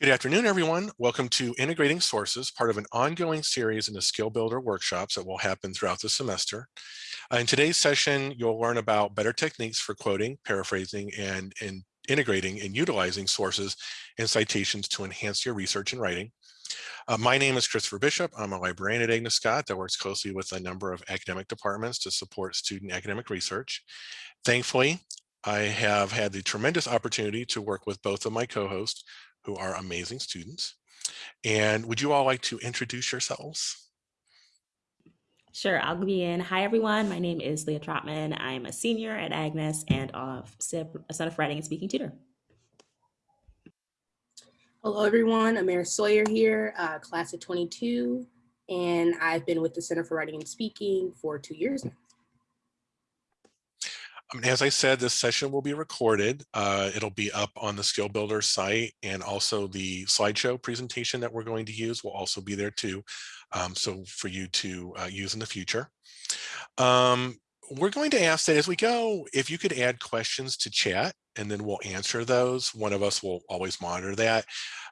Good afternoon, everyone. Welcome to Integrating Sources, part of an ongoing series in the Skill Builder workshops that will happen throughout the semester. Uh, in today's session, you'll learn about better techniques for quoting, paraphrasing, and, and integrating and utilizing sources and citations to enhance your research and writing. Uh, my name is Christopher Bishop. I'm a librarian at Agnes Scott that works closely with a number of academic departments to support student academic research. Thankfully, I have had the tremendous opportunity to work with both of my co-hosts, who are amazing students. And would you all like to introduce yourselves? Sure, I'll begin. Hi, everyone. My name is Leah Trotman. I'm a senior at Agnes and a son of writing and speaking tutor. Hello, everyone. Amaris Sawyer here, uh, class of 22, and I've been with the Center for Writing and Speaking for two years now. Um, as I said, this session will be recorded. Uh, it'll be up on the Skill Builder site and also the slideshow presentation that we're going to use will also be there too. Um, so for you to uh, use in the future. Um, we're going to ask that as we go, if you could add questions to chat and then we'll answer those. One of us will always monitor that.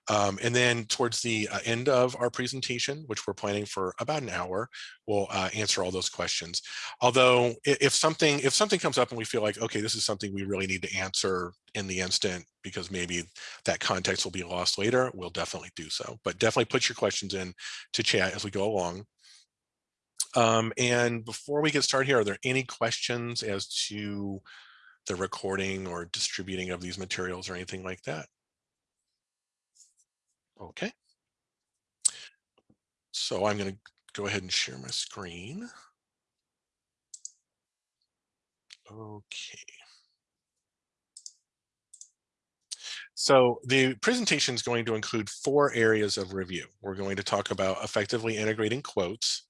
Um, and then towards the uh, end of our presentation, which we're planning for about an hour, we'll uh, answer all those questions. Although if something if something comes up and we feel like, okay, this is something we really need to answer in the instant because maybe that context will be lost later, we'll definitely do so. But definitely put your questions in to chat as we go along. Um, and before we get started here, are there any questions as to the recording or distributing of these materials or anything like that? Okay. So I'm going to go ahead and share my screen. Okay. So the presentation is going to include four areas of review. We're going to talk about effectively integrating quotes.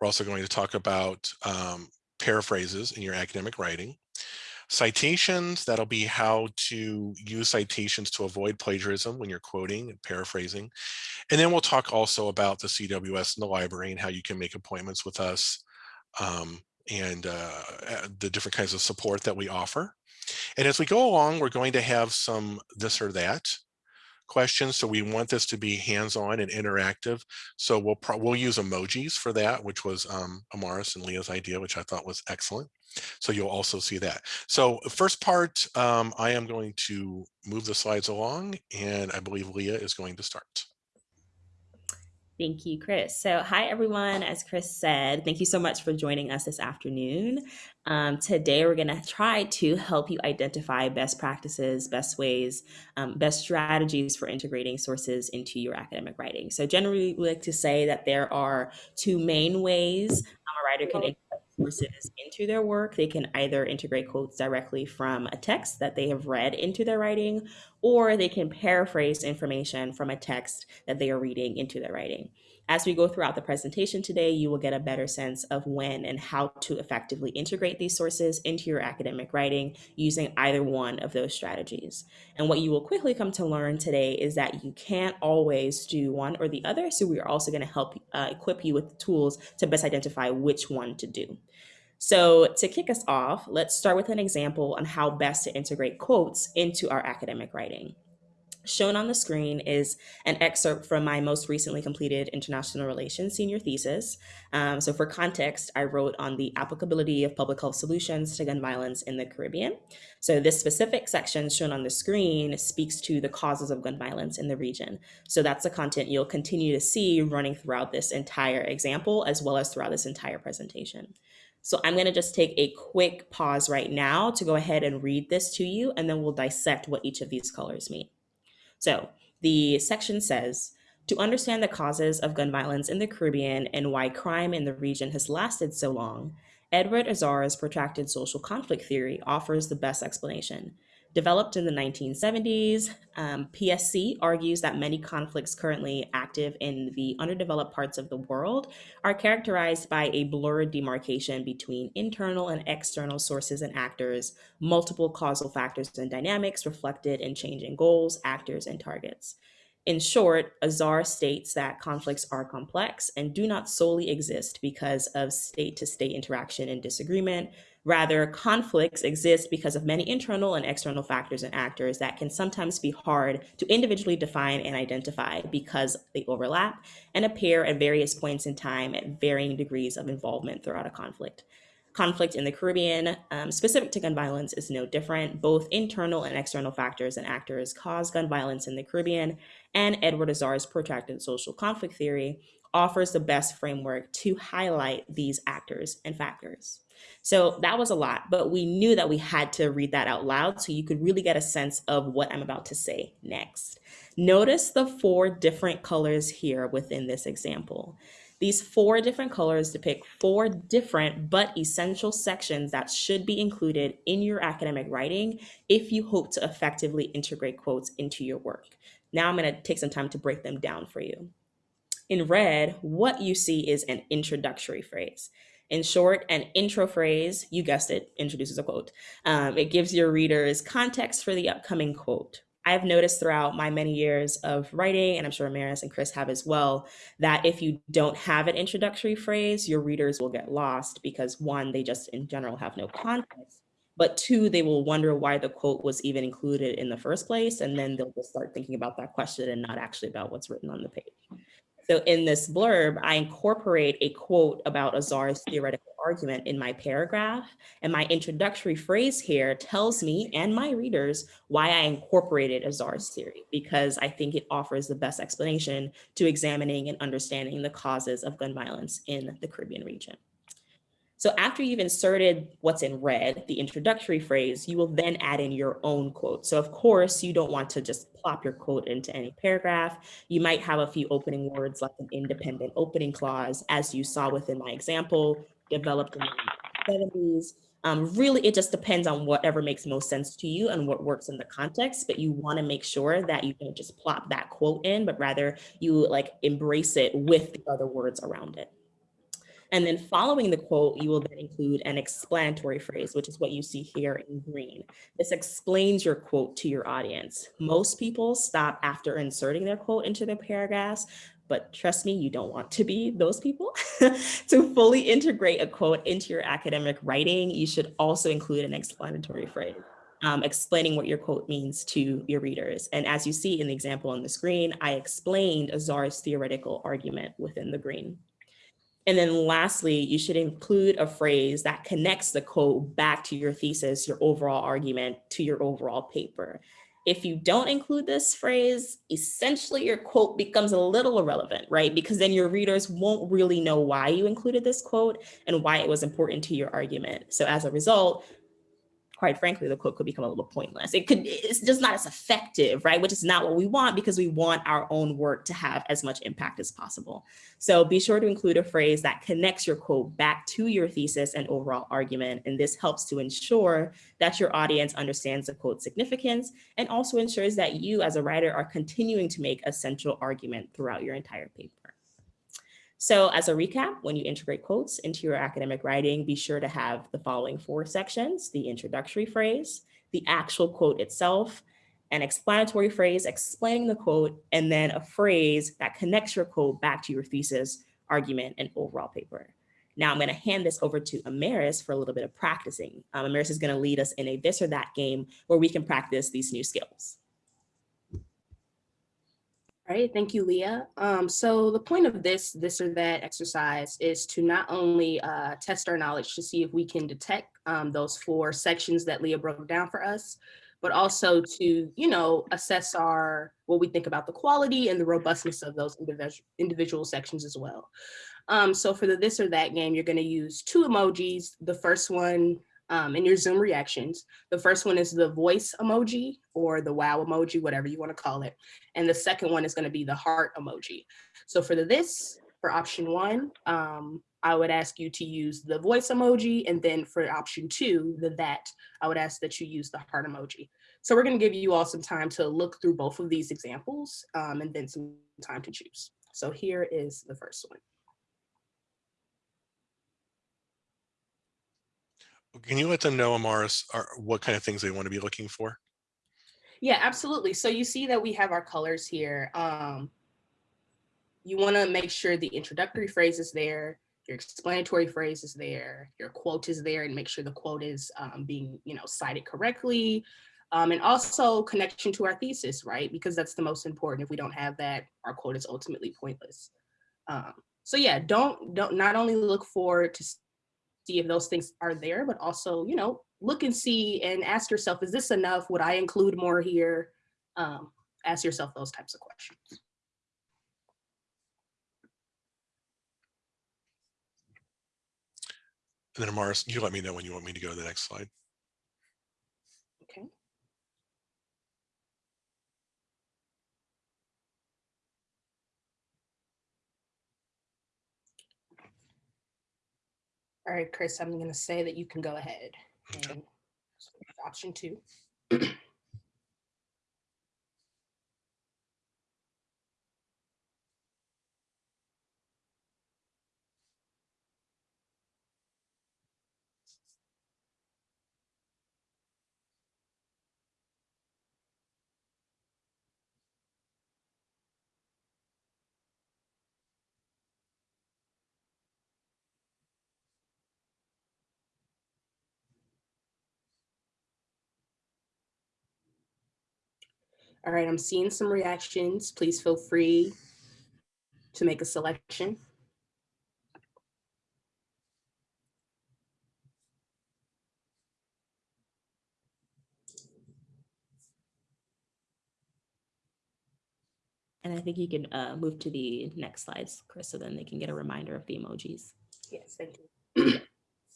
We're also going to talk about um, paraphrases in your academic writing. Citations, that'll be how to use citations to avoid plagiarism when you're quoting and paraphrasing. And then we'll talk also about the CWS in the library and how you can make appointments with us um, and uh, the different kinds of support that we offer. And as we go along, we're going to have some this or that questions. So we want this to be hands-on and interactive. So we'll we'll use emojis for that, which was um, Amaris and Leah's idea, which I thought was excellent. So you'll also see that. So first part, um, I am going to move the slides along and I believe Leah is going to start. Thank you, Chris. So hi, everyone. As Chris said, thank you so much for joining us this afternoon. Um, today, we're going to try to help you identify best practices, best ways, um, best strategies for integrating sources into your academic writing. So generally, we like to say that there are two main ways um, a writer can sources into their work. They can either integrate quotes directly from a text that they have read into their writing, or they can paraphrase information from a text that they are reading into their writing. As we go throughout the presentation today, you will get a better sense of when and how to effectively integrate these sources into your academic writing using either one of those strategies. And what you will quickly come to learn today is that you can't always do one or the other. So we are also going to help uh, equip you with the tools to best identify which one to do. So to kick us off, let's start with an example on how best to integrate quotes into our academic writing. Shown on the screen is an excerpt from my most recently completed international relations senior thesis. Um, so for context, I wrote on the applicability of public health solutions to gun violence in the Caribbean. So this specific section shown on the screen speaks to the causes of gun violence in the region. So that's the content you'll continue to see running throughout this entire example, as well as throughout this entire presentation. So I'm going to just take a quick pause right now to go ahead and read this to you, and then we'll dissect what each of these colors mean. So the section says, to understand the causes of gun violence in the Caribbean and why crime in the region has lasted so long, Edward Azar's protracted social conflict theory offers the best explanation. Developed in the 1970s, um, PSC argues that many conflicts currently active in the underdeveloped parts of the world are characterized by a blurred demarcation between internal and external sources and actors, multiple causal factors and dynamics reflected in changing goals, actors, and targets. In short, Azar states that conflicts are complex and do not solely exist because of state to state interaction and disagreement, Rather, conflicts exist because of many internal and external factors and actors that can sometimes be hard to individually define and identify because they overlap and appear at various points in time at varying degrees of involvement throughout a conflict. Conflict in the Caribbean, um, specific to gun violence, is no different. Both internal and external factors and actors cause gun violence in the Caribbean, and Edward Azar's protracted social conflict theory offers the best framework to highlight these actors and factors. So that was a lot, but we knew that we had to read that out loud so you could really get a sense of what I'm about to say next. Notice the four different colors here within this example. These four different colors depict four different but essential sections that should be included in your academic writing if you hope to effectively integrate quotes into your work. Now I'm going to take some time to break them down for you. In red, what you see is an introductory phrase. In short, an intro phrase, you guessed it, introduces a quote. Um, it gives your readers context for the upcoming quote. I've noticed throughout my many years of writing, and I'm sure Maris and Chris have as well, that if you don't have an introductory phrase, your readers will get lost because one, they just in general have no context, but two, they will wonder why the quote was even included in the first place, and then they'll just start thinking about that question and not actually about what's written on the page. So in this blurb, I incorporate a quote about Azar's theoretical argument in my paragraph. And my introductory phrase here tells me and my readers why I incorporated Azar's theory, because I think it offers the best explanation to examining and understanding the causes of gun violence in the Caribbean region. So after you've inserted what's in red, the introductory phrase, you will then add in your own quote. So of course, you don't want to just plop your quote into any paragraph. You might have a few opening words like an independent opening clause, as you saw within my example, developed in the 70s. Um, really, it just depends on whatever makes most sense to you and what works in the context, but you wanna make sure that you don't just plop that quote in, but rather you like embrace it with the other words around it. And then following the quote, you will then include an explanatory phrase, which is what you see here in green. This explains your quote to your audience. Most people stop after inserting their quote into their paragraphs, but trust me, you don't want to be those people. to fully integrate a quote into your academic writing, you should also include an explanatory phrase. Um, explaining what your quote means to your readers. And as you see in the example on the screen, I explained Azar's theoretical argument within the green. And then lastly, you should include a phrase that connects the quote back to your thesis, your overall argument, to your overall paper. If you don't include this phrase, essentially your quote becomes a little irrelevant, right? Because then your readers won't really know why you included this quote and why it was important to your argument. So as a result, quite frankly, the quote could become a little pointless. It could, it's just not as effective, right? Which is not what we want because we want our own work to have as much impact as possible. So be sure to include a phrase that connects your quote back to your thesis and overall argument. And this helps to ensure that your audience understands the quote's significance and also ensures that you as a writer are continuing to make a central argument throughout your entire paper. So as a recap, when you integrate quotes into your academic writing, be sure to have the following four sections, the introductory phrase, the actual quote itself, an explanatory phrase explaining the quote, and then a phrase that connects your quote back to your thesis, argument, and overall paper. Now I'm going to hand this over to Amaris for a little bit of practicing. Um, Amaris is going to lead us in a this or that game where we can practice these new skills. All right, thank you, Leah. Um, so the point of this, this or that exercise is to not only uh, test our knowledge to see if we can detect um, those four sections that Leah broke down for us, but also to, you know, assess our, what we think about the quality and the robustness of those individual, individual sections as well. Um, so for the this or that game, you're gonna use two emojis. The first one um, in your Zoom reactions. The first one is the voice emoji or the wow emoji, whatever you want to call it. And the second one is going to be the heart emoji. So for the this, for option one, um, I would ask you to use the voice emoji. And then for option two, the that, I would ask that you use the heart emoji. So we're going to give you all some time to look through both of these examples um, and then some time to choose. So here is the first one. Can you let them know, Amaris, are, what kind of things they want to be looking for? Yeah, absolutely. So you see that we have our colors here. Um, you want to make sure the introductory phrase is there. your explanatory phrase is there, your quote is there, and make sure the quote is um, being, you know, cited correctly. Um, and also connection to our thesis, right? Because that's the most important. If we don't have that, our quote is ultimately pointless. Um, so yeah, don't don't not only look forward to see if those things are there, but also, you know, look and see and ask yourself, is this enough? Would I include more here? Um, ask yourself those types of questions. And then Amaris, you let me know when you want me to go to the next slide. Okay. All right, Chris, I'm going to say that you can go ahead and option two. All right, I'm seeing some reactions. Please feel free to make a selection. And I think you can uh, move to the next slides, Chris, so then they can get a reminder of the emojis. Yes, thank you.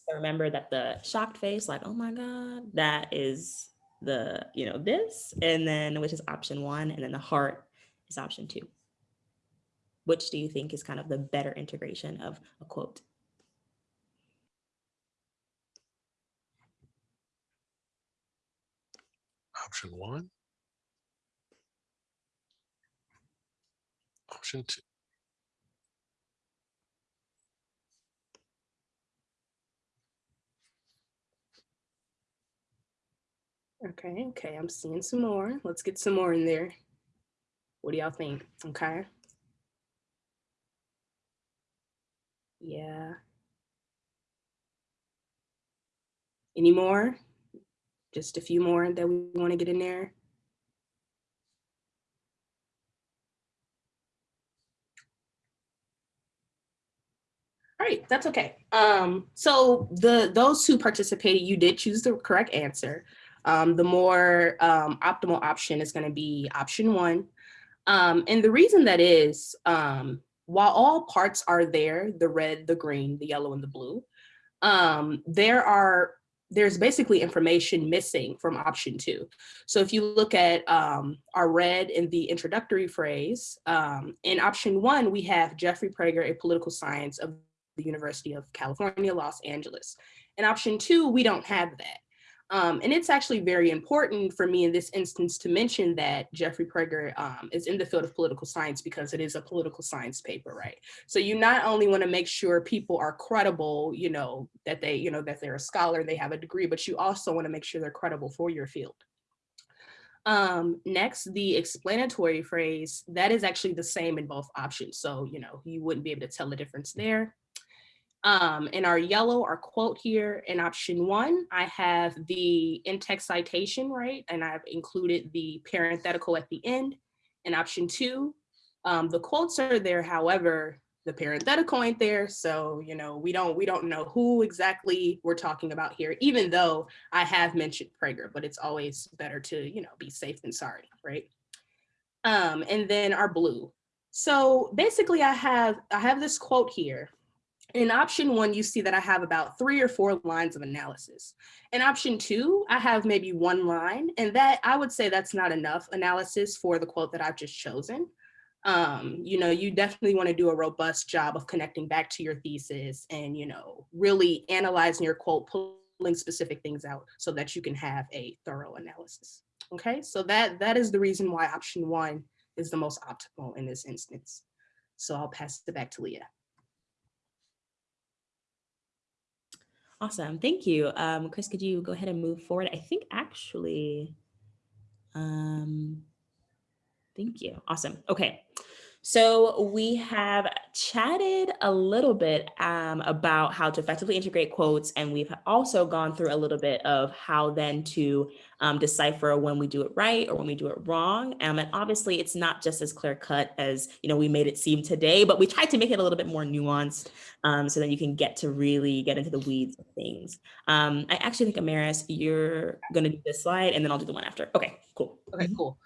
So remember that the shocked face, like, oh my God, that is the, you know, this, and then which is option one, and then the heart is option two. Which do you think is kind of the better integration of a quote? Option one. Option two. Okay, okay, I'm seeing some more. Let's get some more in there. What do y'all think? Okay. Yeah. Any more? Just a few more that we want to get in there. All right, that's okay. Um, so the those who participated, you did choose the correct answer. Um, the more um, optimal option is going to be option one. Um, and the reason that is, um, while all parts are there, the red, the green, the yellow, and the blue, um, there are there's basically information missing from option two. So if you look at um, our red in the introductory phrase, in option one, we have Jeffrey Prager, a political science of the University of California, Los Angeles. In option two, we don't have that. Um, and it's actually very important for me in this instance to mention that Jeffrey Prager um, is in the field of political science because it is a political science paper, right? So you not only want to make sure people are credible, you know, that they, you know, that they're a scholar, they have a degree, but you also want to make sure they're credible for your field. Um, next, the explanatory phrase, that is actually the same in both options. So, you know, you wouldn't be able to tell the difference there. Um, in our yellow, our quote here in option one, I have the in-text citation, right? And I've included the parenthetical at the end. In option two, um, the quotes are there, however, the parenthetical ain't there. So, you know, we don't we don't know who exactly we're talking about here, even though I have mentioned Prager, but it's always better to, you know, be safe than sorry, right? Um, and then our blue. So basically I have I have this quote here in option one, you see that I have about three or four lines of analysis. In option two, I have maybe one line, and that I would say that's not enough analysis for the quote that I've just chosen. Um, you know, you definitely want to do a robust job of connecting back to your thesis and, you know, really analyzing your quote, pulling specific things out so that you can have a thorough analysis. Okay, so that that is the reason why option one is the most optimal in this instance. So I'll pass it back to Leah. Awesome, thank you. Um, Chris, could you go ahead and move forward? I think actually, um, thank you, awesome. Okay, So we have chatted a little bit um, about how to effectively integrate quotes, and we've also gone through a little bit of how then to um, decipher when we do it right or when we do it wrong. Um, and obviously, it's not just as clear cut as you know we made it seem today, but we tried to make it a little bit more nuanced um, so that you can get to really get into the weeds of things. Um, I actually think Amaris, you're going to do this slide, and then I'll do the one after. Okay, cool. Okay, cool.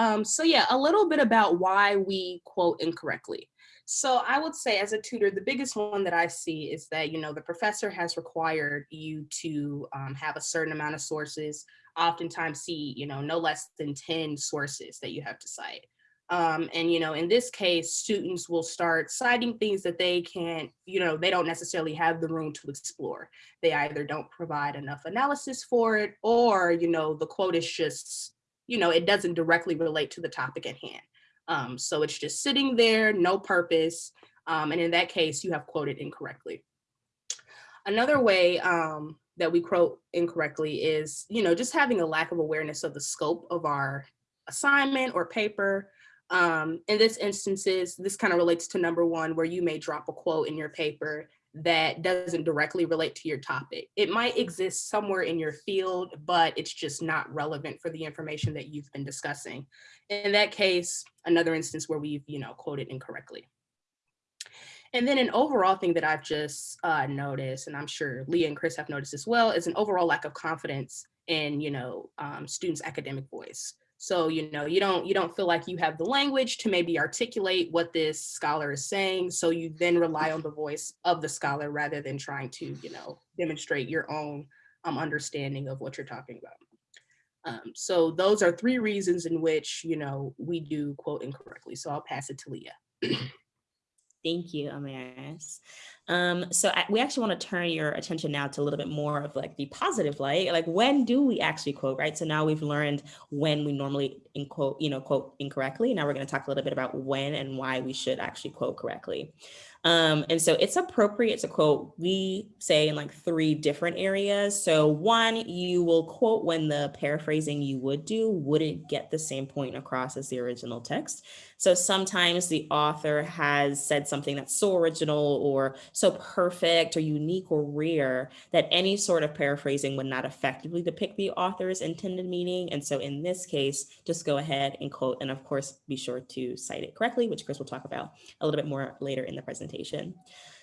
Um, so yeah, a little bit about why we quote incorrectly. So I would say as a tutor, the biggest one that I see is that, you know, the professor has required you to um, have a certain amount of sources, oftentimes see, you know, no less than 10 sources that you have to cite. Um, and, you know, in this case, students will start citing things that they can't, you know, they don't necessarily have the room to explore. They either don't provide enough analysis for it or, you know, the quote is just you know, it doesn't directly relate to the topic at hand. Um, so it's just sitting there, no purpose. Um, and in that case, you have quoted incorrectly. Another way um, that we quote incorrectly is, you know, just having a lack of awareness of the scope of our assignment or paper. Um, in this instances, this kind of relates to number one, where you may drop a quote in your paper that doesn't directly relate to your topic. It might exist somewhere in your field, but it's just not relevant for the information that you've been discussing. In that case, another instance where we've, you know, quoted incorrectly. And then an overall thing that I've just uh, noticed, and I'm sure Leah and Chris have noticed as well, is an overall lack of confidence in, you know, um, students' academic voice. So, you know, you don't you don't feel like you have the language to maybe articulate what this scholar is saying. So you then rely on the voice of the scholar rather than trying to, you know, demonstrate your own um, understanding of what you're talking about. Um, so those are three reasons in which, you know, we do quote incorrectly. So I'll pass it to Leah. Thank you, Amaris. Um, so I, we actually want to turn your attention now to a little bit more of like the positive light, like when do we actually quote, right? So now we've learned when we normally in quote, you know, quote incorrectly. Now we're going to talk a little bit about when and why we should actually quote correctly. Um, and so it's appropriate to quote, we say in like three different areas. So one, you will quote when the paraphrasing you would do wouldn't get the same point across as the original text. So sometimes the author has said something that's so original or so perfect or unique or rare that any sort of paraphrasing would not effectively depict the author's intended meaning. And so in this case, just go ahead and quote, and of course, be sure to cite it correctly, which Chris will talk about a little bit more later in the presentation.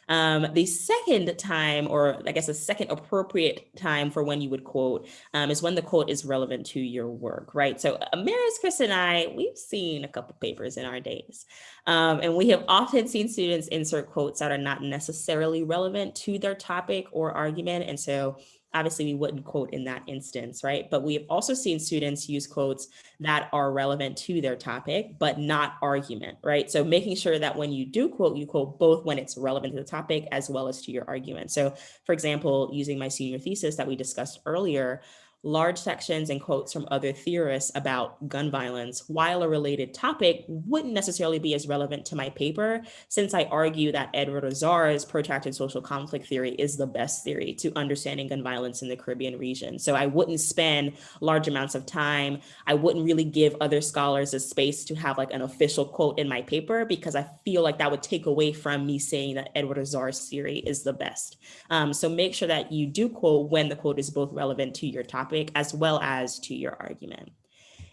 Um, the second time, or I guess the second appropriate time for when you would quote um, is when the quote is relevant to your work, right? So Amaris, Chris, and I, we've seen a couple papers in our days, um, and we have often seen students insert quotes that are not necessarily relevant to their topic or argument. And so obviously we wouldn't quote in that instance, right? But we have also seen students use quotes that are relevant to their topic, but not argument, right? So making sure that when you do quote, you quote both when it's relevant to the topic as well as to your argument. So for example, using my senior thesis that we discussed earlier, large sections and quotes from other theorists about gun violence, while a related topic, wouldn't necessarily be as relevant to my paper, since I argue that Edward Azar's protracted social conflict theory is the best theory to understanding gun violence in the Caribbean region. So I wouldn't spend large amounts of time. I wouldn't really give other scholars a space to have like an official quote in my paper because I feel like that would take away from me saying that Edward Azar's theory is the best. Um, so make sure that you do quote when the quote is both relevant to your topic topic as well as to your argument.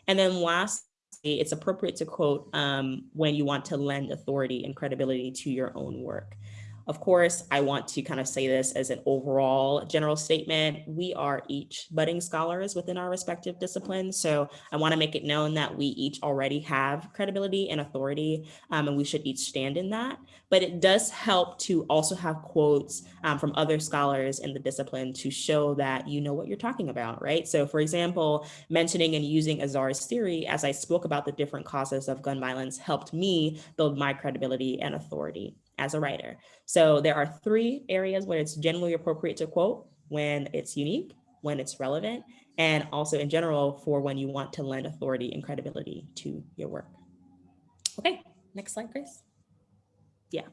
And then lastly, it's appropriate to quote um, when you want to lend authority and credibility to your own work. Of course, I want to kind of say this as an overall general statement. We are each budding scholars within our respective disciplines. So I want to make it known that we each already have credibility and authority, um, and we should each stand in that. But it does help to also have quotes um, from other scholars in the discipline to show that you know what you're talking about, right? So for example, mentioning and using Azar's theory as I spoke about the different causes of gun violence helped me build my credibility and authority as a writer. So there are three areas where it's generally appropriate to quote when it's unique, when it's relevant, and also in general for when you want to lend authority and credibility to your work. Okay, next slide, Grace. Yeah.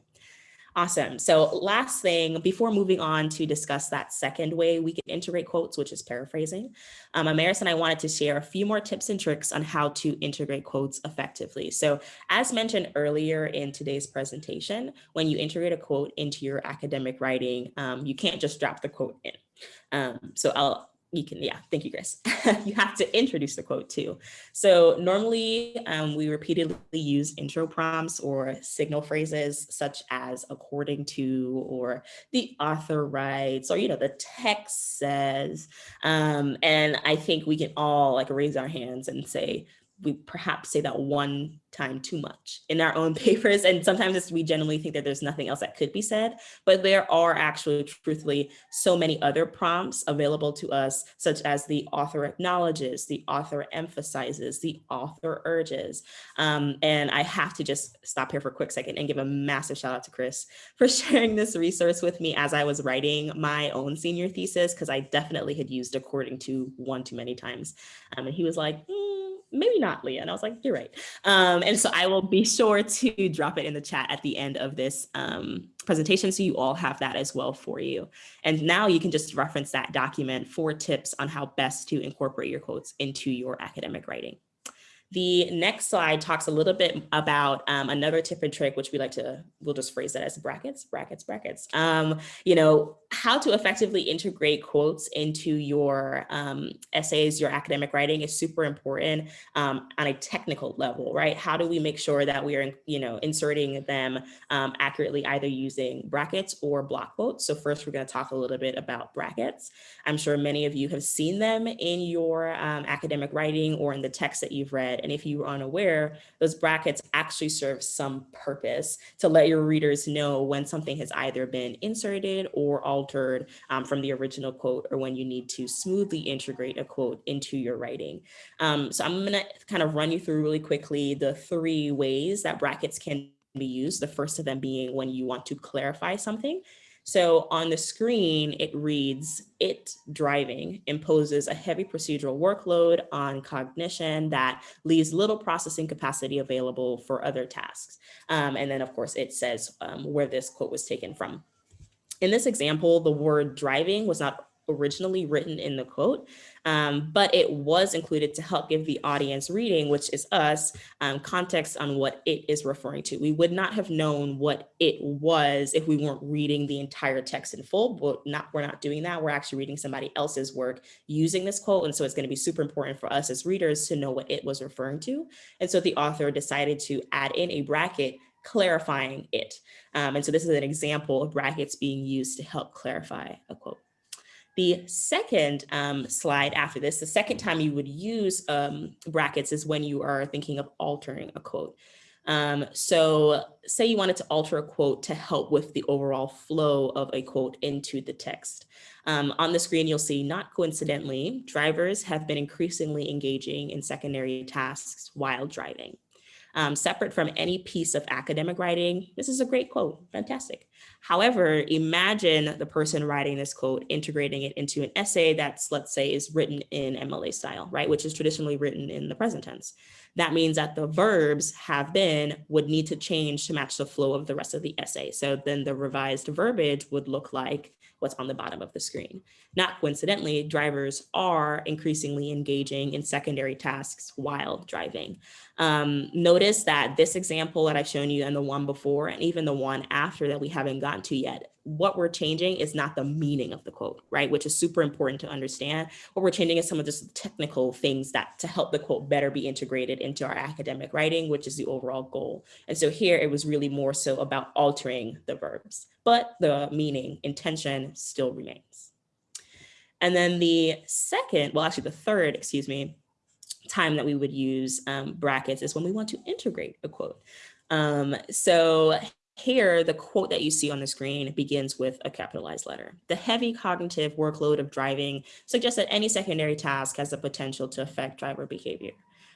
Awesome. So last thing, before moving on to discuss that second way we can integrate quotes, which is paraphrasing, um, Amaris and I wanted to share a few more tips and tricks on how to integrate quotes effectively. So as mentioned earlier in today's presentation, when you integrate a quote into your academic writing, um, you can't just drop the quote in. Um, so I'll you can, yeah, thank you, Chris. you have to introduce the quote too. So normally um, we repeatedly use intro prompts or signal phrases such as according to, or the author writes, or, you know, the text says. Um, and I think we can all like raise our hands and say, we perhaps say that one time too much in our own papers. And sometimes we generally think that there's nothing else that could be said, but there are actually truthfully so many other prompts available to us, such as the author acknowledges, the author emphasizes, the author urges. Um, and I have to just stop here for a quick second and give a massive shout out to Chris for sharing this resource with me as I was writing my own senior thesis, because I definitely had used according to one too many times. Um, and he was like, mm, maybe not Leah. And I was like, you're right. Um, and so I will be sure to drop it in the chat at the end of this um, presentation so you all have that as well for you. And now you can just reference that document for tips on how best to incorporate your quotes into your academic writing. The next slide talks a little bit about um, another tip and trick, which we like to, we'll just phrase that as brackets, brackets, brackets. Um, you know, how to effectively integrate quotes into your um, essays, your academic writing is super important um, on a technical level, right? How do we make sure that we are, you know, inserting them um, accurately, either using brackets or block quotes? So first, we're going to talk a little bit about brackets. I'm sure many of you have seen them in your um, academic writing or in the text that you've read. And if you are unaware, those brackets actually serve some purpose to let your readers know when something has either been inserted or altered um, from the original quote or when you need to smoothly integrate a quote into your writing. Um, so I'm going to kind of run you through really quickly the three ways that brackets can be used. The first of them being when you want to clarify something. So on the screen, it reads, it driving imposes a heavy procedural workload on cognition that leaves little processing capacity available for other tasks. Um, and then of course it says um, where this quote was taken from. In this example, the word driving was not originally written in the quote, um, but it was included to help give the audience reading, which is us, um, context on what it is referring to. We would not have known what it was if we weren't reading the entire text in full, but not, we're not doing that. We're actually reading somebody else's work using this quote. And so it's gonna be super important for us as readers to know what it was referring to. And so the author decided to add in a bracket clarifying it. Um, and so this is an example of brackets being used to help clarify a quote. The second um, slide after this, the second time you would use um, brackets is when you are thinking of altering a quote. Um, so say you wanted to alter a quote to help with the overall flow of a quote into the text. Um, on the screen, you'll see, not coincidentally, drivers have been increasingly engaging in secondary tasks while driving. Um, separate from any piece of academic writing, this is a great quote, fantastic. However, imagine the person writing this quote integrating it into an essay that's, let's say, is written in MLA style, right? Which is traditionally written in the present tense. That means that the verbs have been would need to change to match the flow of the rest of the essay. So then the revised verbiage would look like what's on the bottom of the screen. Not coincidentally, drivers are increasingly engaging in secondary tasks while driving. Um, notice that this example that I've shown you and the one before and even the one after that we haven't gotten to yet, what we're changing is not the meaning of the quote, right? Which is super important to understand. What we're changing is some of the technical things that to help the quote better be integrated into our academic writing, which is the overall goal. And so here it was really more so about altering the verbs, but the meaning, intention still remains. And then the second, well, actually the third, excuse me, time that we would use um, brackets is when we want to integrate a quote. Um, so here, the quote that you see on the screen begins with a capitalized letter. The heavy cognitive workload of driving suggests that any secondary task has the potential to affect driver behavior.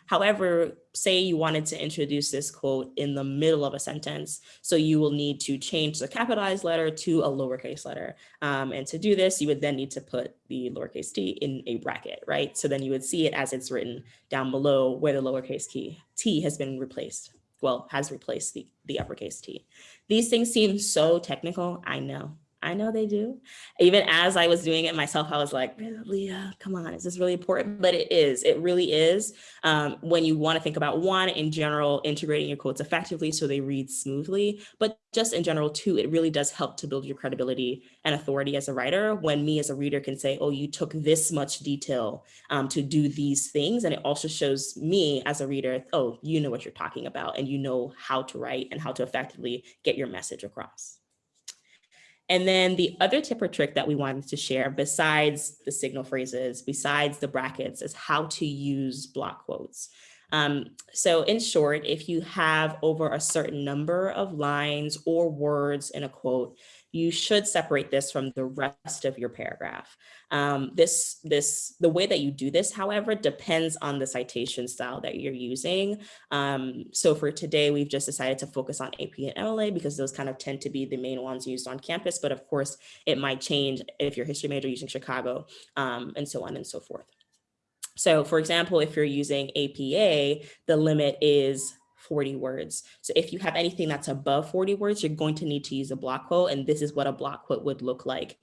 However, say you wanted to introduce this quote in the middle of a sentence, so you will need to change the capitalized letter to a lowercase letter. Um, and to do this, you would then need to put the lowercase t in a bracket, right? So then you would see it as it's written down below where the lowercase key t has been replaced well, has replaced the, the uppercase T. These things seem so technical, I know. I know they do. Even as I was doing it myself, I was like, Leah, come on, is this really important? But it is, it really is. Um, when you wanna think about one, in general, integrating your quotes effectively so they read smoothly, but just in general too, it really does help to build your credibility and authority as a writer when me as a reader can say, oh, you took this much detail um, to do these things. And it also shows me as a reader, oh, you know what you're talking about and you know how to write and how to effectively get your message across. And then the other tip or trick that we wanted to share besides the signal phrases, besides the brackets is how to use block quotes. Um, so in short, if you have over a certain number of lines or words in a quote, you should separate this from the rest of your paragraph. Um, this, this, the way that you do this, however, depends on the citation style that you're using. Um, so for today, we've just decided to focus on APA and MLA because those kind of tend to be the main ones used on campus. But of course, it might change if you're history major using Chicago um, and so on and so forth. So for example, if you're using APA, the limit is 40 words. So if you have anything that's above 40 words, you're going to need to use a block quote. And this is what a block quote would look like.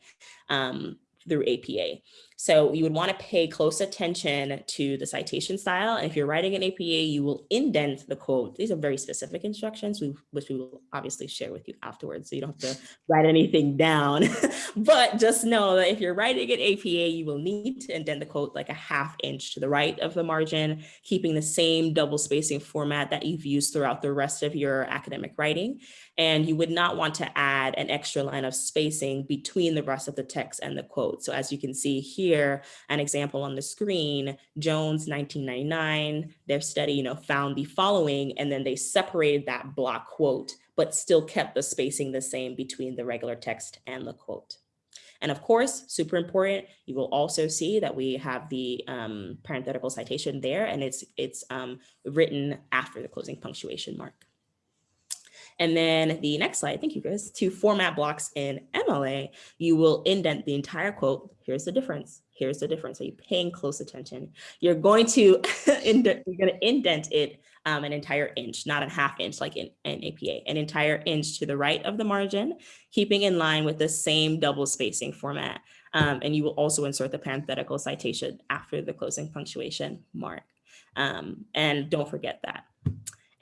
Um, through APA. So you would want to pay close attention to the citation style. And if you're writing an APA, you will indent the quote. These are very specific instructions, which we will obviously share with you afterwards. So you don't have to write anything down. but just know that if you're writing an APA, you will need to indent the quote like a half inch to the right of the margin, keeping the same double spacing format that you've used throughout the rest of your academic writing. And you would not want to add an extra line of spacing between the rest of the text and the quote. So as you can see here, an example on the screen, Jones 1999, their study, you know, found the following, and then they separated that block quote, but still kept the spacing the same between the regular text and the quote. And of course, super important, you will also see that we have the um, parenthetical citation there and it's, it's um, written after the closing punctuation mark. And then the next slide, thank you Chris, to format blocks in MLA, you will indent the entire quote. Here's the difference. Here's the difference. So you're paying close attention. You're going to indent, you're going to indent it um, an entire inch, not a half inch like in, in APA, an entire inch to the right of the margin, keeping in line with the same double spacing format. Um, and you will also insert the parenthetical citation after the closing punctuation mark. Um, and don't forget that.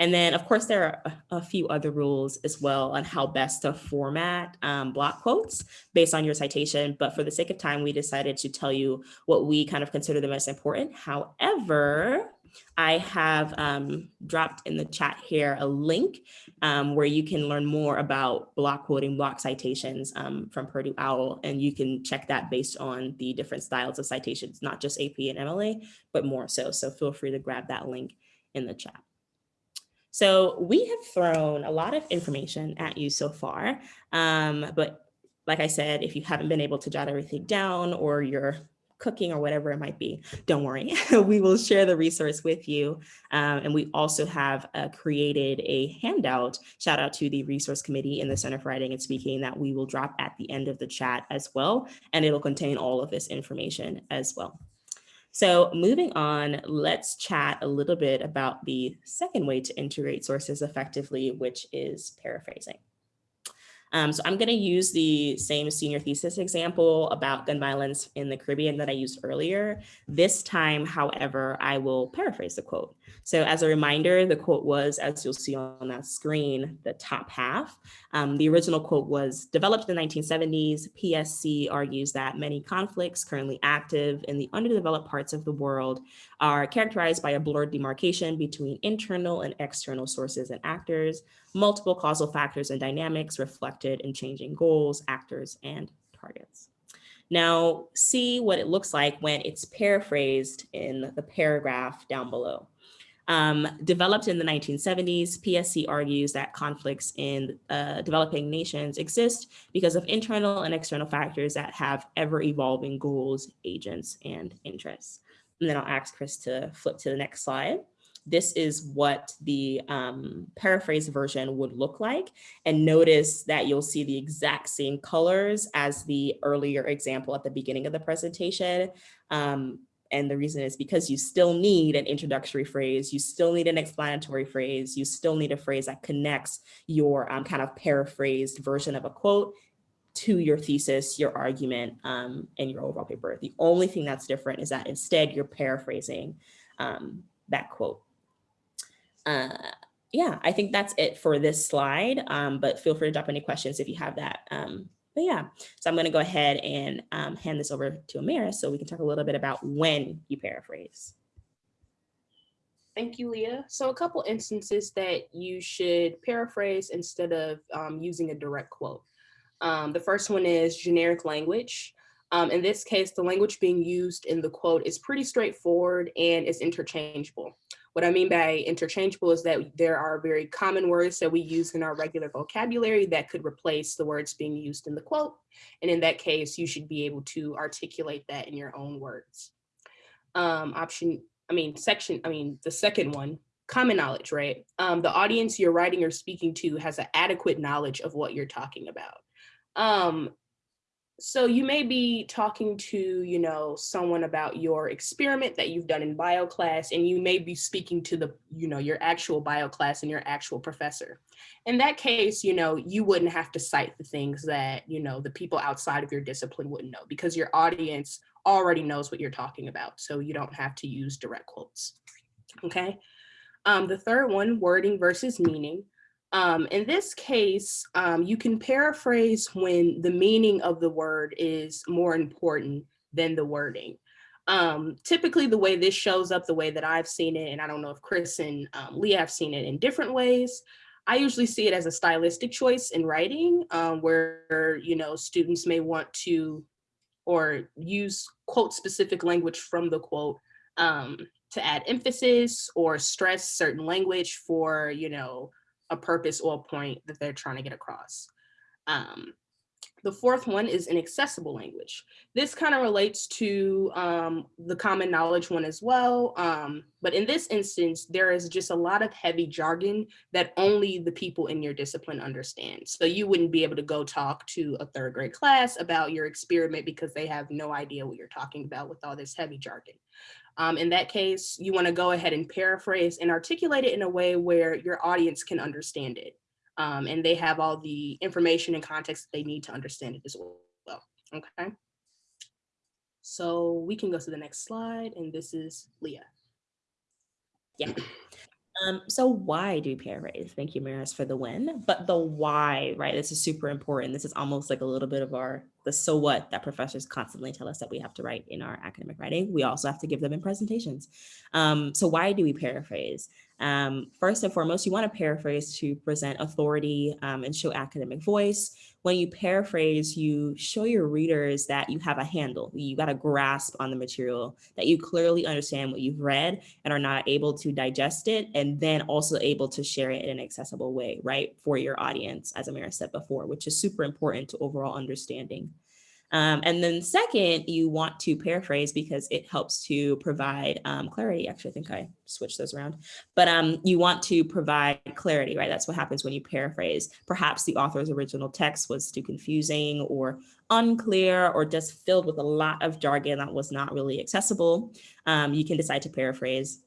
And then, of course, there are a, few other rules as well on how best to format um, block quotes based on your citation. But for the sake of time, we decided to tell you what we kind of consider the most important. However, I have um, dropped in the chat here a link um, where you can learn more about block quoting, block citations um, from Purdue OWL, and you can check that based on the different styles of citations, not just APA and MLA, but more so. So feel free to grab that link in the chat. So we have thrown a lot of information at you so far, um, but like I said, if you haven't been able to jot everything down or you're cooking or whatever it might be, don't worry. we will share the resource with you. Um, and we also have uh, created a handout, shout out to the resource committee in the Center for Writing and Speaking that we will drop at the end of the chat as well. And it'll contain all of this information as well. So moving on, let's chat a little bit about the second way to integrate sources effectively, which is paraphrasing. Um, so I'm going to use the same senior thesis example about gun violence in the Caribbean that I used earlier. This time, however, I will paraphrase the quote. So as a reminder, the quote was, as you'll see on that screen, the top half. Um, the original quote was developed in the 1970s. PSC argues that many conflicts currently active in the underdeveloped parts of the world are characterized by a blurred demarcation between internal and external sources and actors, multiple causal factors and dynamics reflected in changing goals, actors, and targets. Now, see what it looks like when it's paraphrased in the paragraph down below. Um, developed in the 1970s, PSC argues that conflicts in uh, developing nations exist because of internal and external factors that have ever evolving goals, agents, and interests. And then I'll ask Chris to flip to the next slide. This is what the um, paraphrase version would look like. And notice that you'll see the exact same colors as the earlier example at the beginning of the presentation. Um, And the reason is because you still need an introductory phrase, you still need an explanatory phrase, you still need a phrase that connects your um, kind of paraphrased version of a quote to your thesis, your argument, um, and your overall paper. The only thing that's different is that instead you're paraphrasing um, that quote. Uh, yeah, I think that's it for this slide, um, but feel free to drop any questions if you have that. But yeah, so I'm gonna go ahead and um, hand this over to Amira so we can talk a little bit about when you paraphrase. Thank you, Leah. So a couple instances that you should paraphrase instead of um, using a direct quote. Um, the first one is generic language. Um, in this case, the language being used in the quote is pretty straightforward and is interchangeable. What I mean by interchangeable is that there are very common words that we use in our regular vocabulary that could replace the words being used in the quote. And in that case, you should be able to articulate that in your own words. Um, option, I mean, section, I mean, the second one, common knowledge, right? Um, the audience you're writing or speaking to has an adequate knowledge of what you're talking about. Um, so you may be talking to, you know, someone about your experiment that you've done in bio class, and you may be speaking to the, you know, your actual bio class and your actual professor. In that case, you know, you wouldn't have to cite the things that, you know, the people outside of your discipline wouldn't know because your audience already knows what you're talking about. So you don't have to use direct quotes. Okay. Um, the third one, wording versus meaning. Um, in this case, um, you can paraphrase when the meaning of the word is more important than the wording. Um, typically the way this shows up, the way that I've seen it, and I don't know if Chris and um, Leah have seen it in different ways, I usually see it as a stylistic choice in writing um, where, you know, students may want to or use quote specific language from the quote um, to add emphasis or stress certain language for, you know, a purpose or a point that they're trying to get across. Um, the fourth one is inaccessible language. This kind of relates to um, the common knowledge one as well. Um, but in this instance, there is just a lot of heavy jargon that only the people in your discipline understand. So you wouldn't be able to go talk to a third grade class about your experiment because they have no idea what you're talking about with all this heavy jargon. Um, in that case, you want to go ahead and paraphrase and articulate it in a way where your audience can understand it. Um, and they have all the information and context they need to understand it as well. Okay. So we can go to the next slide, and this is Leah. Yeah. Um, so why do we paraphrase? Thank you, Maris, for the win. But the why, right? This is super important. This is almost like a little bit of our the so what that professors constantly tell us that we have to write in our academic writing. We also have to give them in presentations. Um, so why do we paraphrase? Um, first and foremost, you want to paraphrase to present authority um, and show academic voice. When you paraphrase, you show your readers that you have a handle, you got a grasp on the material, that you clearly understand what you've read and are not able to digest it, and then also able to share it in an accessible way, right, for your audience, as Amaris said before, which is super important to overall understanding. Um, and then second, you want to paraphrase because it helps to provide um, clarity. Actually, I think I switched those around, but um, you want to provide clarity, right? That's what happens when you paraphrase. Perhaps the author's original text was too confusing or unclear or just filled with a lot of jargon that was not really accessible. Um, you can decide to paraphrase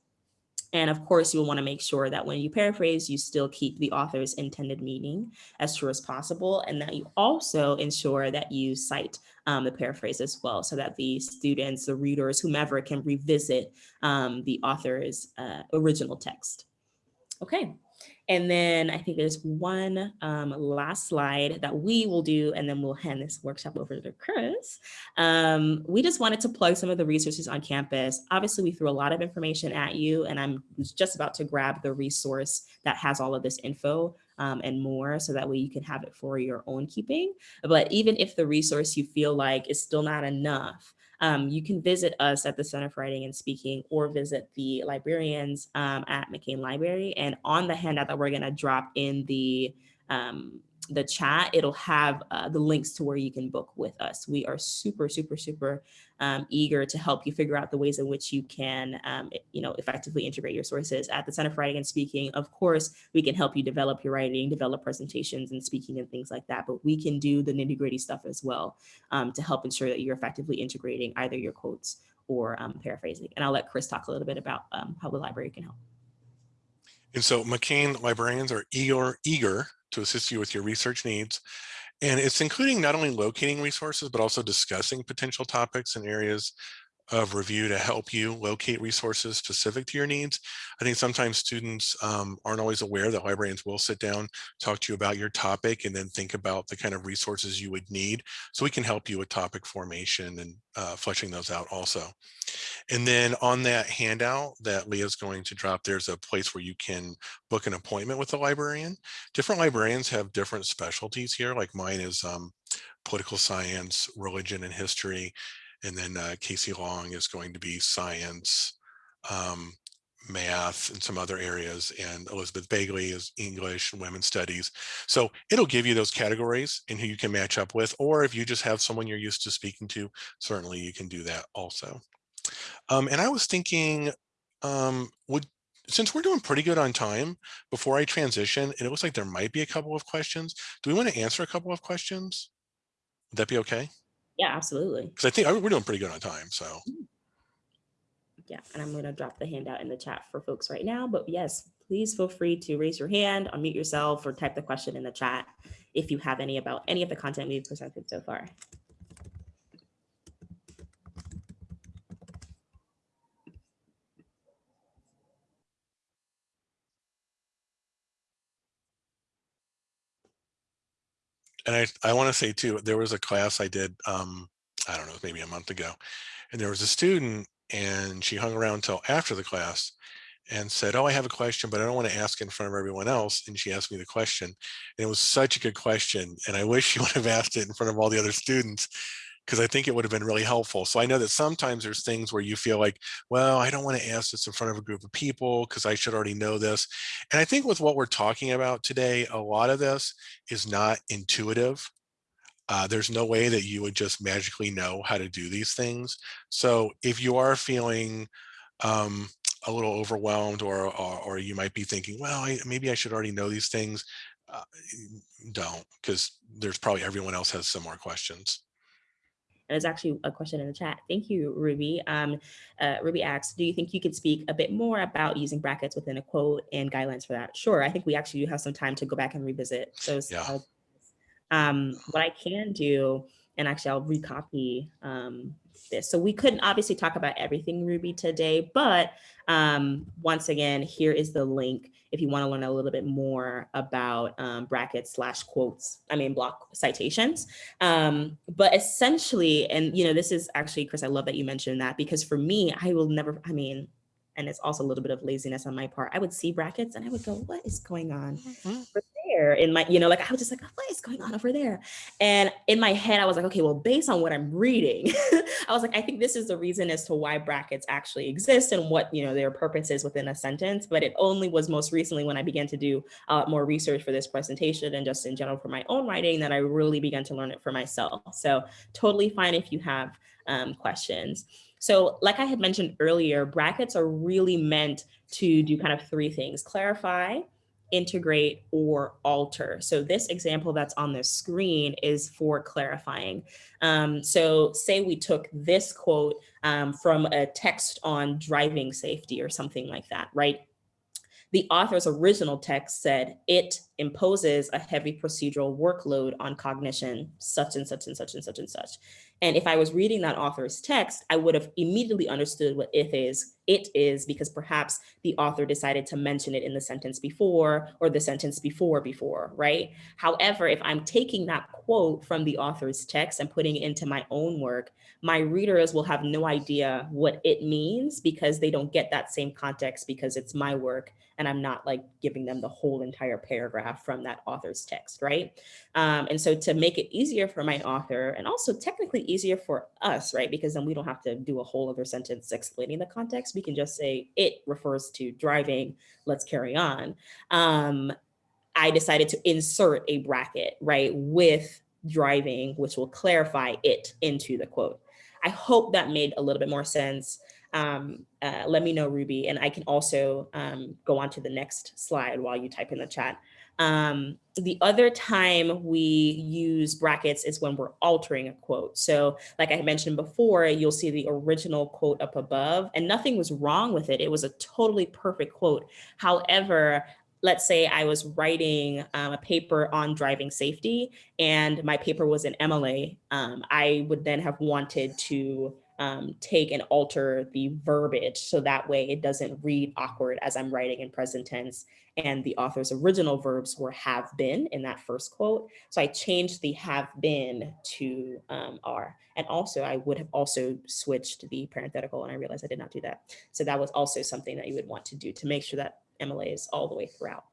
and of course, you will want to make sure that when you paraphrase, you still keep the author's intended meaning as true as possible, and that you also ensure that you cite um, the paraphrase as well, so that the students, the readers, whomever can revisit um, the author's uh, original text. Okay, and then I think there's one um, last slide that we will do, and then we'll hand this workshop over to Chris. Um, we just wanted to plug some of the resources on campus. Obviously, we threw a lot of information at you, and I'm just about to grab the resource that has all of this info um, and more so that way you can have it for your own keeping. But even if the resource you feel like is still not enough, um, you can visit us at the Center for Writing and Speaking or visit the librarians um, at McCain Library. And on the handout that we're gonna drop in the um, the chat, it'll have uh, the links to where you can book with us. We are super, super, super um, eager to help you figure out the ways in which you can, um, you know, effectively integrate your sources. At the Center for Writing and Speaking, of course, we can help you develop your writing, develop presentations and speaking and things like that, but we can do the nitty gritty stuff as well um, to help ensure that you're effectively integrating either your quotes or um, paraphrasing. And I'll let Chris talk a little bit about um, how the library can help. And so McCain librarians are eager, eager to assist you with your research needs. And it's including not only locating resources, but also discussing potential topics and areas of review to help you locate resources specific to your needs. I think sometimes students um, aren't always aware that librarians will sit down, talk to you about your topic, and then think about the kind of resources you would need. So we can help you with topic formation and uh, fleshing those out also. And then on that handout that Leah's going to drop, there's a place where you can book an appointment with a librarian. Different librarians have different specialties here, like mine is um, political science, religion and history. And then uh, Casey Long is going to be science, um, math, and some other areas. And Elizabeth Bagley is English and women's studies. So it'll give you those categories and who you can match up with. Or if you just have someone you're used to speaking to, certainly you can do that also. Um, and I was thinking, um, would since we're doing pretty good on time before I transition, and it looks like there might be a couple of questions. Do we want to answer a couple of questions? Would that be okay? Yeah, absolutely. Because I think we're doing pretty good on time. So mm-hmm. Yeah, and I'm going to drop the handout in the chat for folks right now. But yes, please feel free to raise your hand, unmute yourself, or type the question in the chat if you have any about any of the content we've presented so far. And I, I want to say too, there was a class I did, um, I don't know, maybe a month ago, and there was a student and she hung around until after the class and said, oh, I have a question, but I don't want to ask in front of everyone else. And she asked me the question. And it was such a good question. And I wish she would have asked it in front of all the other students because I think it would have been really helpful. So I know that sometimes there's things where you feel like, well, I don't want to ask this in front of a group of people because I should already know this. And I think with what we're talking about today, a lot of this is not intuitive. Uh, there's no way that you would just magically know how to do these things. So if you are feeling um, a little overwhelmed or, or, or, you might be thinking, well, I, maybe I should already know these things, uh, don't, because there's probably everyone else has similar questions. And there's actually a question in the chat. Thank you, Ruby. Um, uh, Ruby asks, do you think you could speak a bit more about using brackets within a quote and guidelines for that? Sure, I think we actually do have some time to go back and revisit those. Yeah. Um, what I can do, and actually I'll recopy um, this. So we couldn't obviously talk about everything Ruby today, but um, once again, here is the link if you want to learn a little bit more about um, brackets slash quotes, I mean, block citations. Um, but essentially, and you know, this is actually, Chris, I love that you mentioned that because for me, I will never, I mean, and it's also a little bit of laziness on my part. I would see brackets and I would go, what is going on? Mm -hmm there in my, you know, like I was just like, what is going on over there? And in my head, I was like, okay, well, based on what I'm reading, I was like, I think this is the reason as to why brackets actually exist and what, you know, their purpose is within a sentence. But it only was most recently when I began to do uh, more research for this presentation and just in general for my own writing that I really began to learn it for myself. So totally fine if you have um, questions. So like I had mentioned earlier, brackets are really meant to do kind of three things, clarify, integrate or alter. So this example that's on the screen is for clarifying. Um, so say we took this quote um, from a text on driving safety or something like that, right? The author's original text said, it imposes a heavy procedural workload on cognition, such and such and such and such and such. And if I was reading that author's text, I would have immediately understood what it is, it is because perhaps the author decided to mention it in the sentence before or the sentence before before, right? However, if I'm taking that quote from the author's text and putting it into my own work, my readers will have no idea what it means because they don't get that same context because it's my work and I'm not like giving them the whole entire paragraph from that author's text, right? Um, and so to make it easier for my author and also technically easier for us, right? Because then we don't have to do a whole other sentence explaining the context. We can just say it refers to driving, let's carry on. Um, I decided to insert a bracket, right, with driving, which will clarify it into the quote. I hope that made a little bit more sense. um, uh, let me know, Ruby. And I can also um, go on to the next slide while you type in the chat. Um, the other time we use brackets is when we're altering a quote. So like I mentioned before, you'll see the original quote up above and nothing was wrong with it. It was a totally perfect quote. However, let's say I was writing um, a paper on driving safety and my paper was in MLA, um, I would then have wanted to um, take and alter the verbiage so that way it doesn't read awkward as I'm writing in present tense and the author's original verbs were have been in that first quote. So I changed the have been to um, are. And also I would have also switched the parenthetical and I realized I did not do that. So that was also something that you would want to do to make sure that MLA is all the way throughout.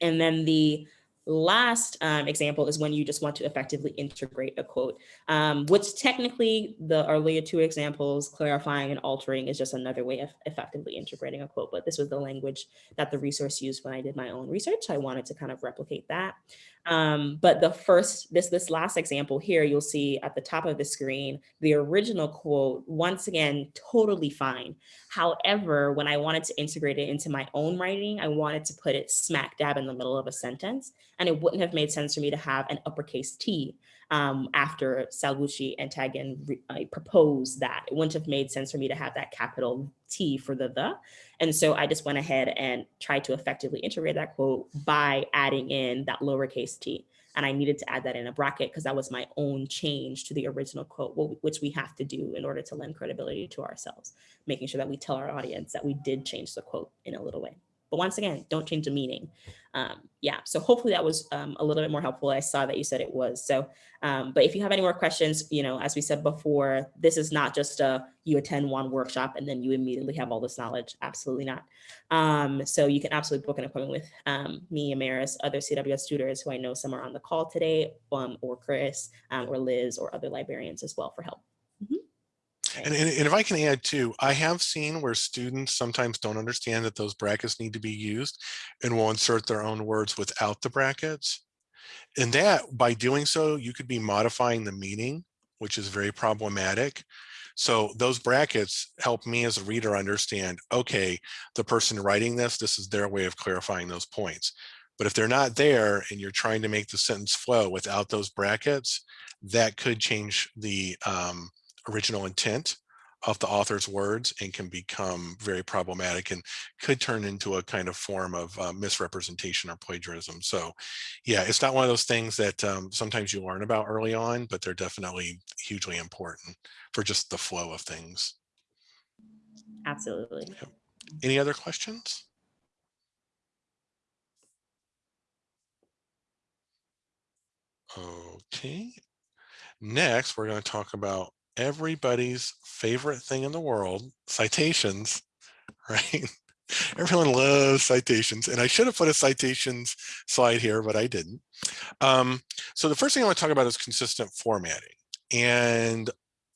And then the last um, example is when you just want to effectively integrate a quote, um, which technically the earlier two examples, clarifying and altering is just another way of effectively integrating a quote. But this was the language that the resource used when I did my own research. I wanted to kind of replicate that. Um, but the first, this, this last example here, you'll see at the top of the screen, the original quote, once again, totally fine. However, when I wanted to integrate it into my own writing, I wanted to put it smack dab in the middle of a sentence. And it wouldn't have made sense for me to have an uppercase T um, after Salvucci and Taatgen uh, proposed that. It wouldn't have made sense for me to have that capital T for the the. And so I just went ahead and tried to effectively integrate that quote by adding in that lowercase t. And I needed to add that in a bracket because that was my own change to the original quote, which we have to do in order to lend credibility to ourselves, making sure that we tell our audience that we did change the quote in a little way. But once again, don't change the meaning. Um, yeah, so hopefully that was um, a little bit more helpful. I saw that you said it was. So, um, but if you have any more questions, you know, as we said before, this is not just a you attend one workshop and then you immediately have all this knowledge. Absolutely not. Um, so you can absolutely book an appointment with um, me, Amaris, other CWS tutors who I know some are on the call today, um, or Chris, or Liz, or other librarians as well for help. And, and, and, if I can add too, I have seen where students sometimes don't understand that those brackets need to be used and will insert their own words without the brackets. And that by doing so, you could be modifying the meaning, which is very problematic. So those brackets help me as a reader understand, okay, the person writing this, this is their way of clarifying those points. But if they're not there and you're trying to make the sentence flow without those brackets, that could change the um, original intent of the author's words and can become very problematic and could turn into a kind of form of uh, misrepresentation or plagiarism. So yeah, it's not one of those things that um, sometimes you learn about early on, but they're definitely hugely important for just the flow of things. Absolutely. Yep. Any other questions? Okay. Next, we're going to talk about everybody's favorite thing in the world, citations, right? Everyone loves citations, and I should have put a citations slide here, but I didn't. Um, so the first thing I want to talk about is consistent formatting. And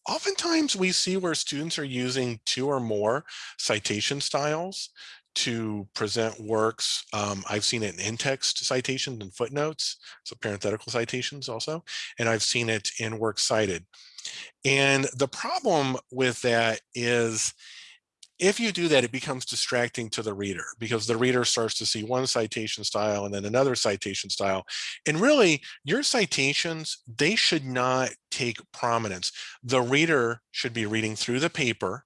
oftentimes we see where students are using two or more citation styles to present works. Um, I've seen it in in-text citations and footnotes, so parenthetical citations also, and I've seen it in works cited. And the problem with that is if you do that, it becomes distracting to the reader because the reader starts to see one citation style and then another citation style. And really, your citations, they should not take prominence. The reader should be reading through the paper.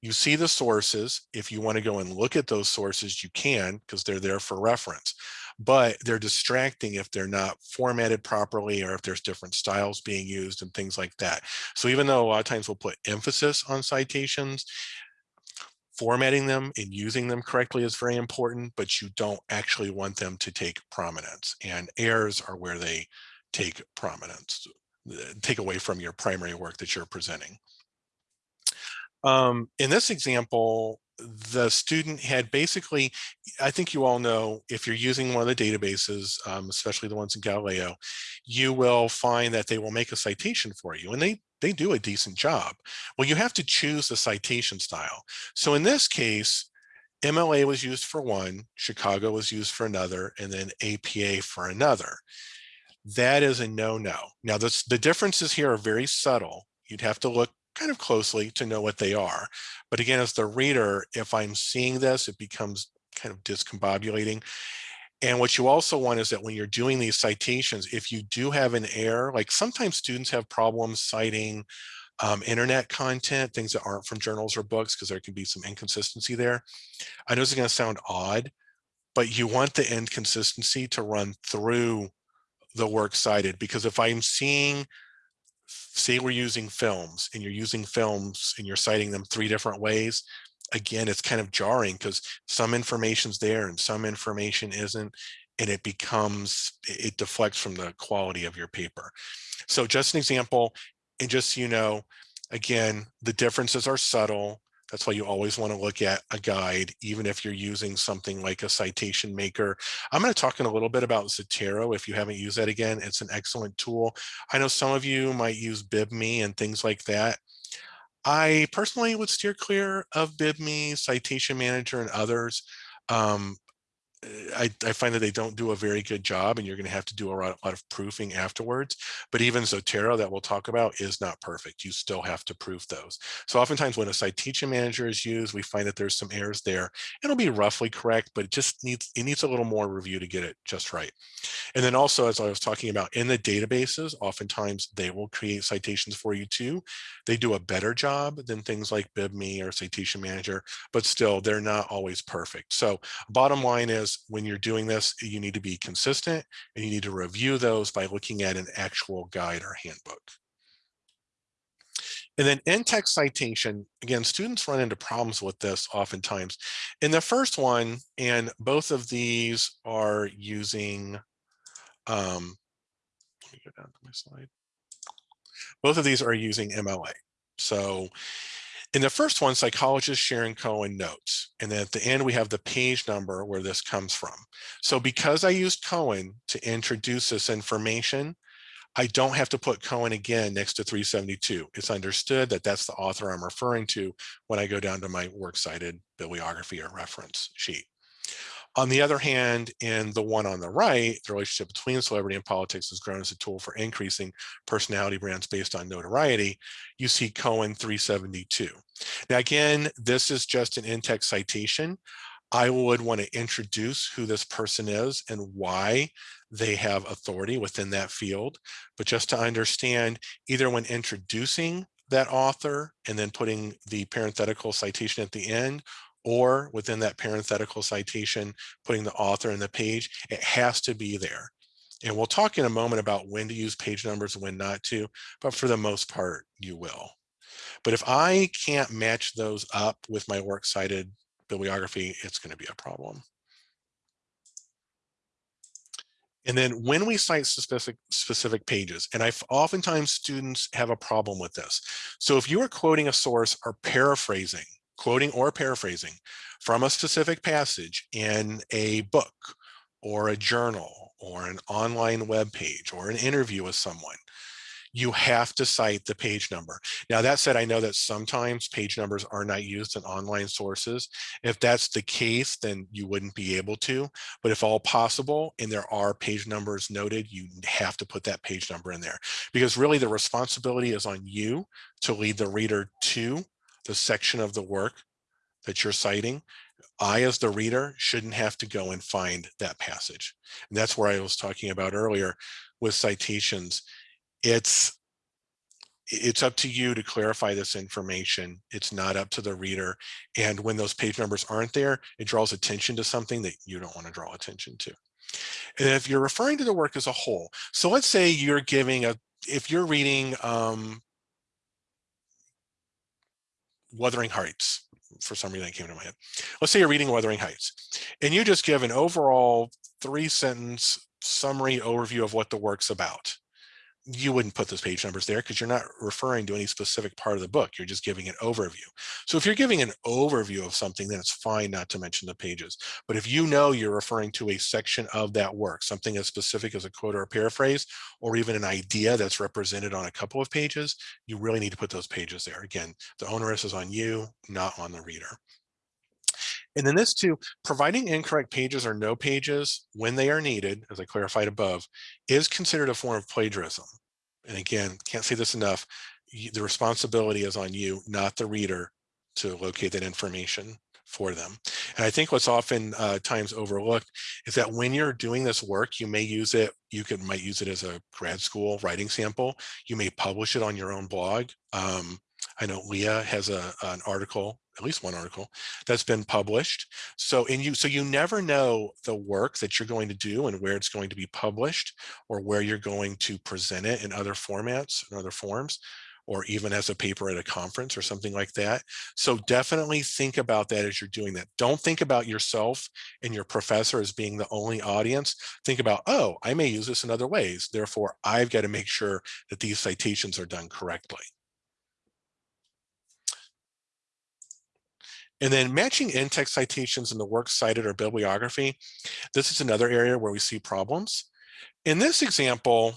You see the sources. If you want to go and look at those sources, you can because they're there for reference but they're distracting if they're not formatted properly or if there's different styles being used and things like that. So even though a lot of times we'll put emphasis on citations, formatting them and using them correctly is very important, but you don't actually want them to take prominence and errors are where they take prominence, uh, take away from your primary work that you're presenting. Um, in this example, the student had basically, I think you all know, if you're using one of the databases, um, especially the ones in Galileo, you will find that they will make a citation for you and they, they do a decent job. Well, you have to choose the citation style. So in this case, MLA was used for one, Chicago was used for another, and then APA for another. That is a no-no. Now, this, the differences here are very subtle. You'd have to look kind of closely to know what they are. But again, as the reader, if I'm seeing this, it becomes kind of discombobulating. And what you also want is that when you're doing these citations, if you do have an error, like sometimes students have problems citing um, internet content, things that aren't from journals or books, because there can be some inconsistency there. I know this is going to sound odd, but you want the inconsistency to run through the work cited, because if I'm seeing, say we're using films and you're using films and you're citing them three different ways, again, it's kind of jarring because some information's there and some information isn't, and it becomes, it deflects from the quality of your paper. So just an example, and just so you know, again, the differences are subtle. That's why you always want to look at a guide, even if you're using something like a citation maker. I'm going to talk in a little bit about Zotero. If you haven't used that again, it's an excellent tool. I know some of you might use BibMe and things like that. I personally would steer clear of BibMe, Citation Manager, and others. Um, I, I, find that they don't do a very good job and you're going to have to do a lot, a lot, of proofing afterwards. But even Zotero that we'll talk about is not perfect. You still have to proof those. So oftentimes when a citation manager is used, we find that there's some errors there. It'll be roughly correct, but it just needs, it needs a little more review to get it just right. And then also, as I was talking about in the databases, oftentimes they will create citations for you too. They do a better job than things like BibMe or Citation Manager, but still they're not always perfect. So bottom line is when you're doing this, you need to be consistent and you need to review those by looking at an actual guide or handbook. And then in-text citation, again, students run into problems with this oftentimes. In the first one, and both of these are using, um, let me go down to my slide. Both of these are using MLA. So in the first one, psychologist Sharon Cohen notes, and then at the end we have the page number where this comes from. So because I used Cohen to introduce this information, I don't have to put Cohen again next to 372. It's understood that that's the author I'm referring to when I go down to my works cited bibliography or reference sheet. On the other hand, in the one on the right, the relationship between celebrity and politics has grown as a tool for increasing personality brands based on notoriety. You see Cohen 372. Now, again, this is just an in-text citation. I would want to introduce who this person is and why they have authority within that field. But just to understand, either when introducing that author and then putting the parenthetical citation at the end, or within that parenthetical citation, putting the author in the page, it has to be there. And we'll talk in a moment about when to use page numbers and when not to, but for the most part, you will. But if I can't match those up with my works cited bibliography, it's going to be a problem. And then when we cite specific specific pages, and I oftentimes students have a problem with this. So if you are quoting a source or paraphrasing quoting or paraphrasing from a specific passage in a book or a journal or an online web page or an interview with someone, you have to cite the page number. Now that said, I know that sometimes page numbers are not used in online sources. If that's the case, then you wouldn't be able to, but if all possible and there are page numbers noted, you have to put that page number in there because really the responsibility is on you to lead the reader to the section of the work that you're citing, I, as the reader, shouldn't have to go and find that passage. And that's where I was talking about earlier with citations. It's it's up to you to clarify this information. It's not up to the reader. And when those page numbers aren't there, it draws attention to something that you don't want to draw attention to. And if you're referring to the work as a whole, so let's say you're giving a, if you're reading um, Wuthering Heights, for some reason that came to my head. Let's say you're reading Wuthering Heights and you just give an overall three sentence summary overview of what the work's about you wouldn't put those page numbers there because you're not referring to any specific part of the book. You're just giving an overview. So if you're giving an overview of something, then it's fine not to mention the pages. But if you know you're referring to a section of that work, something as specific as a quote or a paraphrase, or even an idea that's represented on a couple of pages, you really need to put those pages there. Again, the onus is on you, not on the reader. And then this too, providing incorrect pages or no pages when they are needed, as I clarified above, is considered a form of plagiarism. And again, can't say this enough, the responsibility is on you, not the reader, to locate that information for them. And I think what's often uh, times overlooked is that when you're doing this work, you may use it, you could might use it as a grad school writing sample. You may publish it on your own blog. Um, I know Leah has a, an article, at least one article that's been published. So and you so you never know the work that you're going to do and where it's going to be published or where you're going to present it in other formats and other forms or even as a paper at a conference or something like that. So definitely think about that as you're doing that. Don't think about yourself and your professor as being the only audience. Think about, oh, I may use this in other ways. Therefore, I've got to make sure that these citations are done correctly. And then matching in-text citations in the works cited or bibliography. This is another area where we see problems. In this example,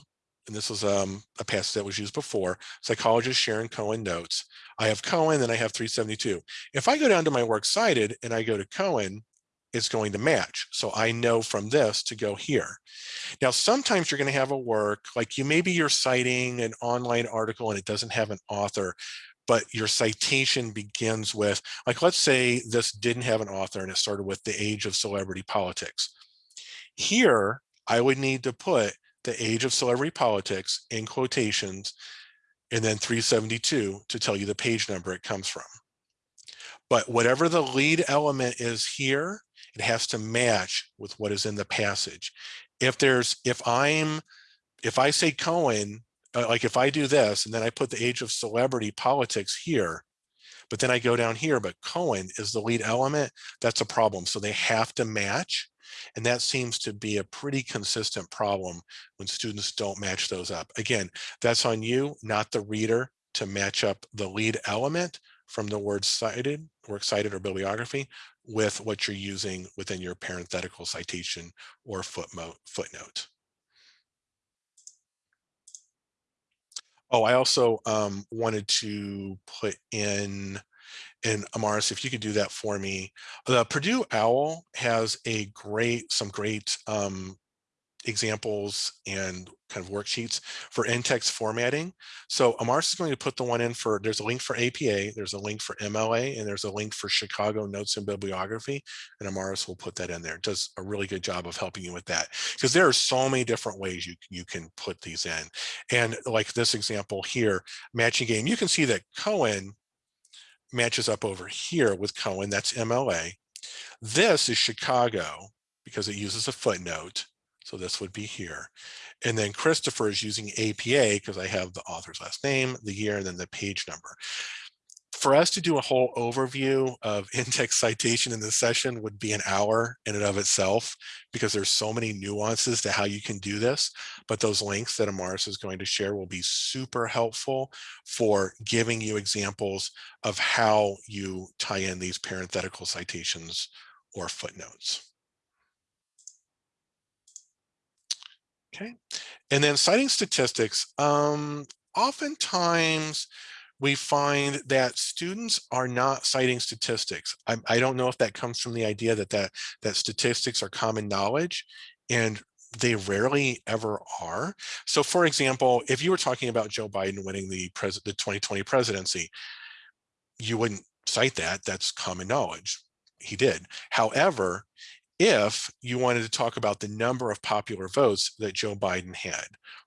and this was um, a passage that was used before, psychologist Sharon Cohen notes, I have Cohen and I have 372. If I go down to my works cited and I go to Cohen, it's going to match. So I know from this to go here. Now, sometimes you're going to have a work like you maybe you're citing an online article and it doesn't have an author, but your citation begins with, like, let's say this didn't have an author and it started with the age of celebrity politics. Here, I would need to put the age of celebrity politics in quotations and then 372 to tell you the page number it comes from. But whatever the lead element is here, it has to match with what is in the passage. If there's, if I'm, if I say Cohen, Uh, like if I do this and then I put the age of celebrity politics here, but then I go down here, but Cohen is the lead element, that's a problem. So they have to match. And that seems to be a pretty consistent problem when students don't match those up. Again, that's on you, not the reader to match up the lead element from the word cited, work cited or bibliography with what you're using within your parenthetical citation or footnote. Oh, I also um, wanted to put in, and Amaris, if you could do that for me. The Purdue OWL has a great, some great um, examples and kind of worksheets for in-text formatting. So Amaris is going to put the one in for, there's a link for APA, there's a link for MLA, and there's a link for Chicago Notes and Bibliography, and Amaris will put that in there. It does a really good job of helping you with that, because there are so many different ways you, you can put these in. And like this example here, matching game, you can see that Cohen matches up over here with Cohen, that's MLA. This is Chicago, because it uses a footnote. So this would be here. And then Christopher is using APA because I have the author's last name, the year, and then the page number. For us to do a whole overview of in-text citation in this session would be an hour in and of itself because there's so many nuances to how you can do this. But those links that Amaris is going to share will be super helpful for giving you examples of how you tie in these parenthetical citations or footnotes. Okay, and then citing statistics. Um, oftentimes we find that students are not citing statistics. I, I don't know if that comes from the idea that, that that statistics are common knowledge and they rarely ever are. So for example, if you were talking about Joe Biden winning the, pres the 2020 presidency, you wouldn't cite that, that's common knowledge. He did. However, if you wanted to talk about the number of popular votes that Joe Biden had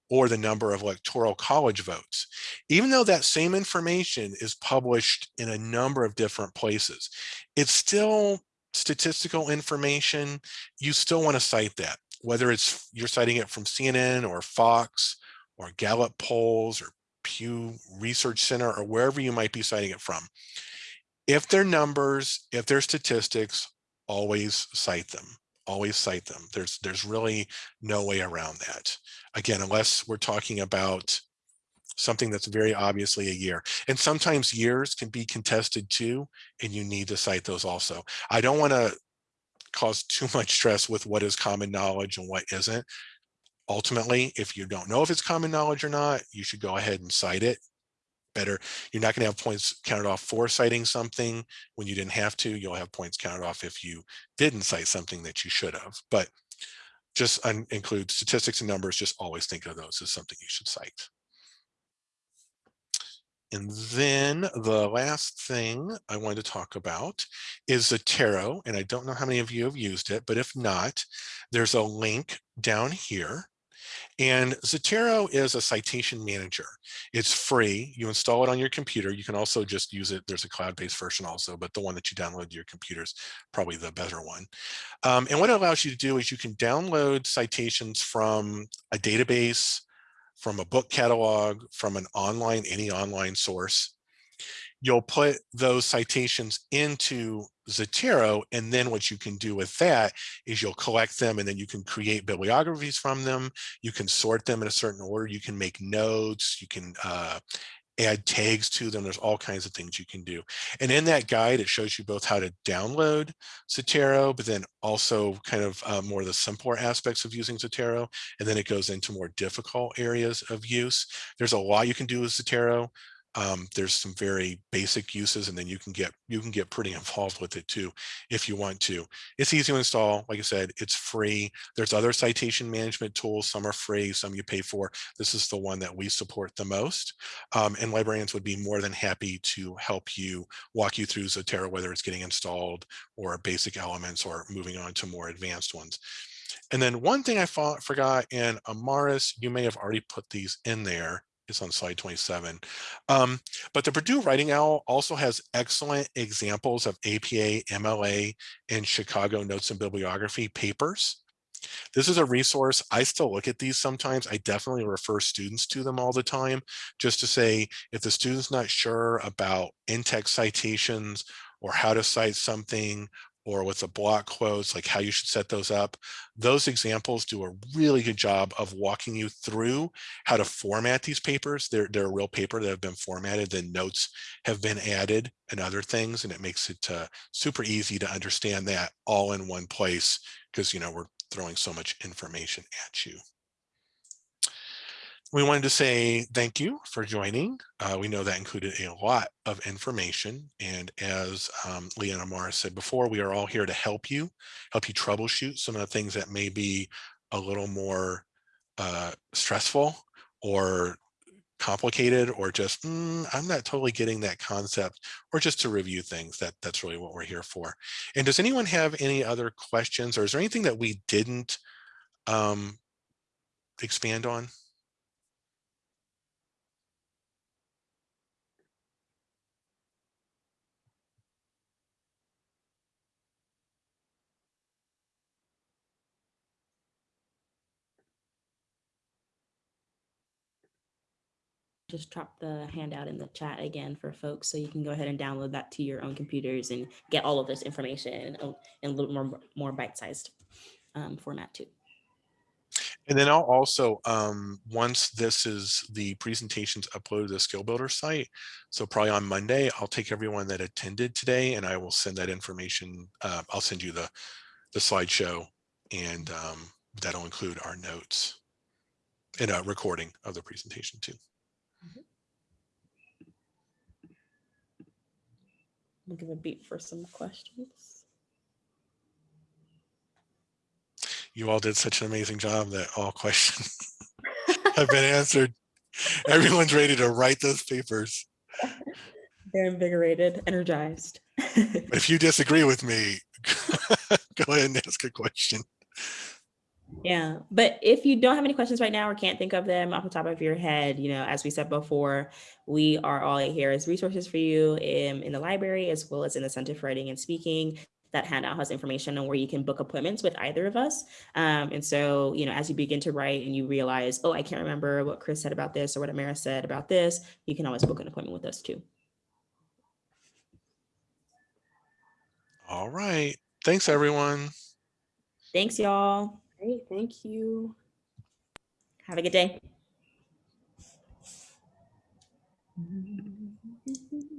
or the number of electoral college votes, even though that same information is published in a number of different places, it's still statistical information. You still want to cite that, whether it's you're citing it from CNN or Fox or Gallup polls or Pew Research Center or wherever you might be citing it from. If they're numbers, if they're statistics, always cite them always cite them. There's there's really no way around that. Again unless we're talking about something that's very obviously a year and sometimes years can be contested too and you need to cite those also. I don't want to cause too much stress with what is common knowledge and what isn't. Ultimately if you don't know if it's common knowledge or not you should go ahead and cite it better. You're not going to have points counted off for citing something when you didn't have to. You'll have points counted off if you didn't cite something that you should have. But just include statistics and numbers. Just always think of those as something you should cite. And then the last thing I wanted to talk about is Zotero. And I don't know how many of you have used it, but if not, there's a link down here. And Zotero is a citation manager. It's free. You install it on your computer. You can also just use it. There's a cloud-based version also, but the one that you download to your computer is probably the better one. Um, and what it allows you to do is you can download citations from a database, from a book catalog, from an online, any online source. You'll put those citations into Zotero, and then what you can do with that is you'll collect them and then you can create bibliographies from them. You can sort them in a certain order. You can make notes. You can uh, add tags to them. There's all kinds of things you can do. And in that guide, it shows you both how to download Zotero, but then also kind of uh, more of the simpler aspects of using Zotero. And then it goes into more difficult areas of use. There's a lot you can do with Zotero. Um, there's some very basic uses and then you can get you can get pretty involved with it too if you want to. It's easy to install like i said it's free. There's other citation management tools. Some are free some you pay for. This is the one that we support the most um, and librarians would be more than happy to help you walk you through zotero whether it's getting installed or basic elements or moving on to more advanced ones. And then one thing i forgot and amaris you may have already put these in there on slide 27. Um, but the Purdue Writing Owl also has excellent examples of APA, MLA, and Chicago Notes and Bibliography papers. This is a resource. I still look at these sometimes. I definitely refer students to them all the time, just to say if the student's not sure about in-text citations or how to cite something or with the block quotes, like how you should set those up. Those examples do a really good job of walking you through how to format these papers. They're, they're a real paper that have been formatted, then notes have been added and other things, and it makes it uh, super easy to understand that all in one place because, you know, we're throwing so much information at you. We wanted to say thank you for joining. Uh, we know that included a lot of information. And as um, Leah and Amaris said before, we are all here to help you, help you troubleshoot some of the things that may be a little more uh, stressful or complicated or just mm, I'm not totally getting that concept or just to review things that that's really what we're here for. And does anyone have any other questions or is there anything that we didn't um, expand on? Just drop the handout in the chat again for folks so you can go ahead and download that to your own computers and get all of this information in, a little more more bite-sized um, format too. And then I'll also, um, once this is the presentations uploaded to the skill builder site, so probably on Monday, I'll take everyone that attended today and I will send that information. Uh, I'll send you the, the slideshow and um, that'll include our notes and a recording of the presentation too. We'll give a beat for some questions. You all did such an amazing job that all questions have been answered. Everyone's ready to write those papers. They're invigorated, energized. If you disagree with me, go ahead and ask a question. Yeah, but if you don't have any questions right now or can't think of them off the top of your head, you know, as we said before, we are all here as resources for you in, in the library as well as in the Center for Writing and Speaking. That handout has information on where you can book appointments with either of us. Um, and so, you know, as you begin to write and you realize, oh, I can't remember what Chris said about this or what Amaris said about this, you can always book an appointment with us too. All right. Thanks, everyone. Thanks, y'all. Great, thank you. Have a good day.